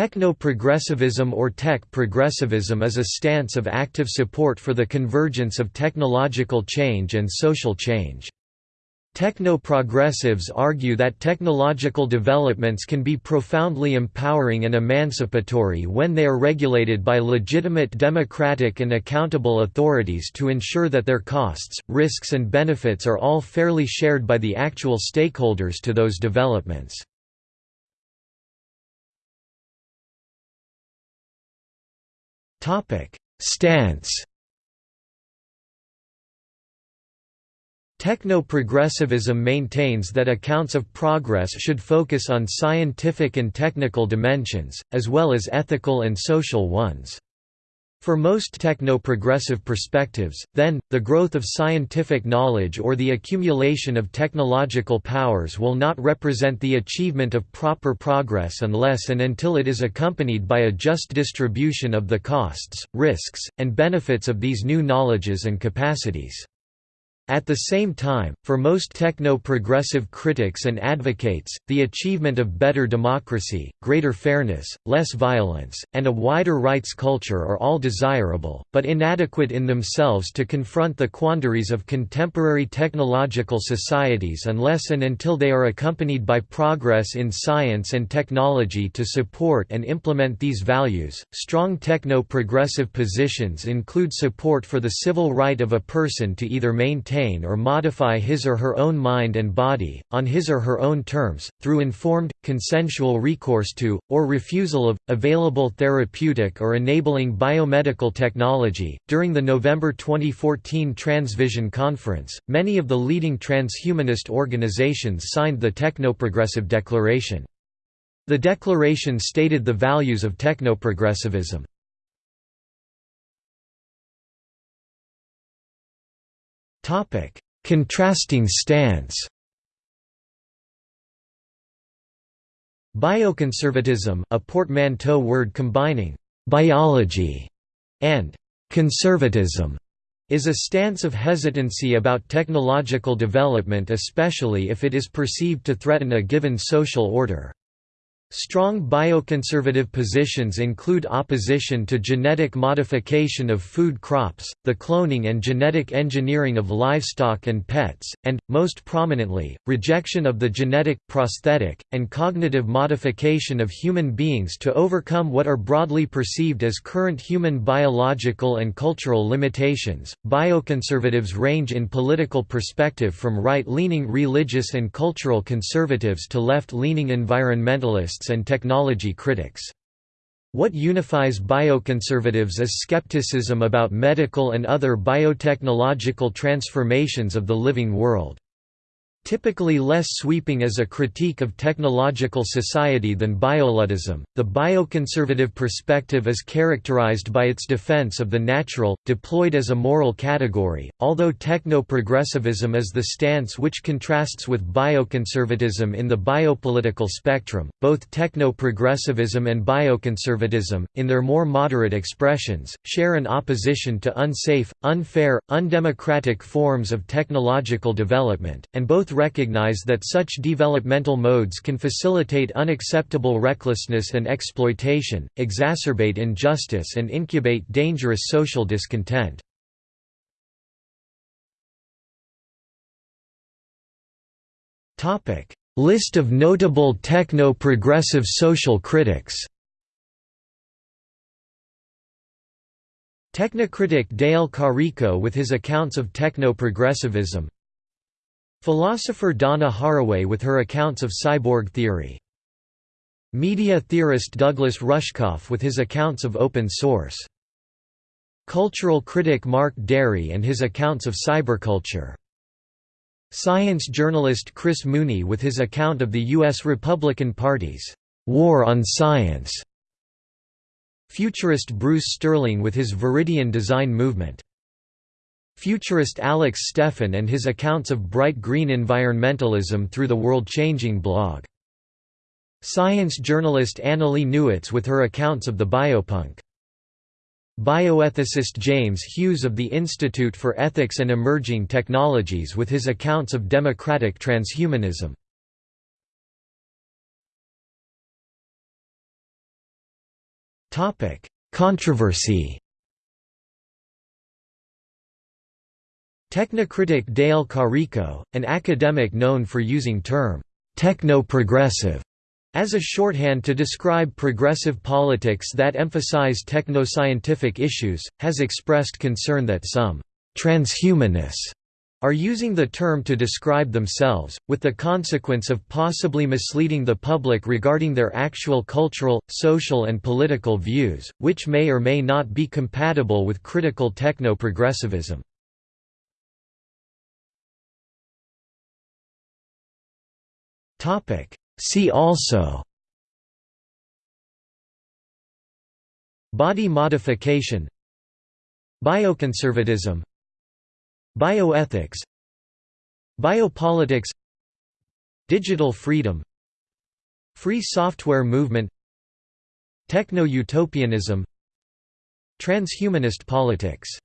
Techno-progressivism or tech progressivism is a stance of active support for the convergence of technological change and social change. Techno-progressives argue that technological developments can be profoundly empowering and emancipatory when they are regulated by legitimate democratic and accountable authorities to ensure that their costs, risks and benefits are all fairly shared by the actual stakeholders to those developments. Topic: Stance. Techno-progressivism maintains that accounts of progress should focus on scientific and technical dimensions, as well as ethical and social ones. For most techno-progressive perspectives, then, the growth of scientific knowledge or the accumulation of technological powers will not represent the achievement of proper progress unless and until it is accompanied by a just distribution of the costs, risks, and benefits of these new knowledges and capacities. At the same time, for most techno-progressive critics and advocates, the achievement of better democracy, greater fairness, less violence, and a wider rights culture are all desirable, but inadequate in themselves to confront the quandaries of contemporary technological societies unless and until they are accompanied by progress in science and technology to support and implement these values. Strong techno-progressive positions include support for the civil right of a person to either maintain maintain or modify his or her own mind and body, on his or her own terms, through informed, consensual recourse to, or refusal of, available therapeutic or enabling biomedical technology. During the November 2014 Transvision Conference, many of the leading transhumanist organizations signed the Technoprogressive Declaration. The declaration stated the values of technoprogressivism. Topic: Contrasting stance. Bioconservatism, a portmanteau word combining biology and conservatism, is a stance of hesitancy about technological development especially if it is perceived to threaten a given social order. Strong bioconservative positions include opposition to genetic modification of food crops, the cloning and genetic engineering of livestock and pets, and, most prominently, rejection of the genetic, prosthetic, and cognitive modification of human beings to overcome what are broadly perceived as current human biological and cultural limitations. Bioconservatives range in political perspective from right leaning religious and cultural conservatives to left leaning environmentalists and technology critics. What unifies bioconservatives is skepticism about medical and other biotechnological transformations of the living world. Typically less sweeping as a critique of technological society than bioluddism, the bioconservative perspective is characterized by its defense of the natural, deployed as a moral category, although techno-progressivism is the stance which contrasts with bioconservatism in the biopolitical spectrum. Both techno-progressivism and bioconservatism, in their more moderate expressions, share an opposition to unsafe, unfair, undemocratic forms of technological development, and both both recognize that such developmental modes can facilitate unacceptable recklessness and exploitation, exacerbate injustice and incubate dangerous social discontent. List of notable techno-progressive social critics Technocritic Dale Carrico with his accounts of techno-progressivism Philosopher Donna Haraway with her accounts of cyborg theory. Media theorist Douglas Rushkoff with his accounts of open source. Cultural critic Mark Dery and his accounts of cyberculture. Science journalist Chris Mooney with his account of the U.S. Republican Party's war on science. Futurist Bruce Sterling with his Viridian design movement. Futurist Alex Steffen and his accounts of bright green environmentalism through the World-Changing blog. Science journalist Annalee Newitz with her accounts of the biopunk. Bioethicist James Hughes of the Institute for Ethics and Emerging Technologies with his accounts of democratic transhumanism. Controversy Technocritic Dale Carrico, an academic known for using term techno-progressive as a shorthand to describe progressive politics that emphasize techno-scientific issues, has expressed concern that some transhumanists are using the term to describe themselves, with the consequence of possibly misleading the public regarding their actual cultural, social and political views, which may or may not be compatible with critical techno-progressivism. See also. Body modification. Bioconservatism. Bioethics. Biopolitics. Digital freedom. Free software movement. Techno-utopianism. Transhumanist politics